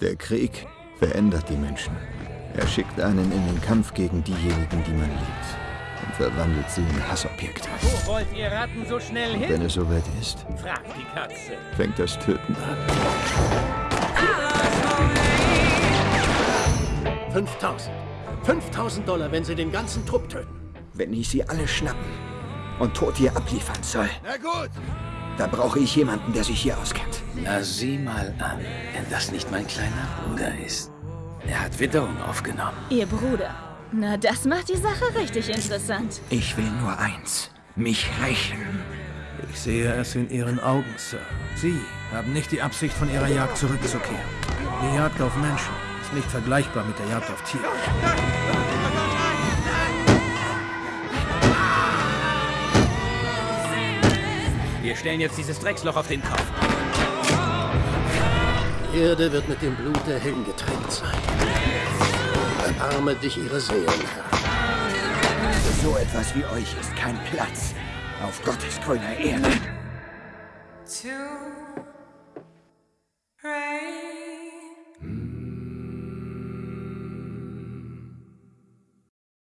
Der Krieg verändert die Menschen. Er schickt einen in den Kampf gegen diejenigen, die man liebt. Und verwandelt sie in Hassobjekte. Wo wollt ihr Ratten so schnell hin? Wenn es soweit ist, Fragt die Katze. fängt das Töten an. 5000. 5000 Dollar, wenn Sie den ganzen Trupp töten. Wenn ich sie alle schnappen und tot hier abliefern soll, Na gut. Da brauche ich jemanden, der sich hier auskennt. Na sieh mal an, wenn das nicht mein kleiner Bruder ist. Er hat Witterung aufgenommen. Ihr Bruder. Na, das macht die Sache richtig interessant. Ich will nur eins. Mich rächen. Ich sehe es in Ihren Augen, Sir. Sie haben nicht die Absicht, von Ihrer Jagd zurückzukehren. Die Jagd auf Menschen ist nicht vergleichbar mit der Jagd auf Tiere. Wir stellen jetzt dieses Drecksloch auf den Kopf. Die Erde wird mit dem Blut der Helden getränkt sein. Erbarme dich ihre Seelen, Herr. Für so etwas wie euch ist kein Platz auf Gottes grüner Erde. pray.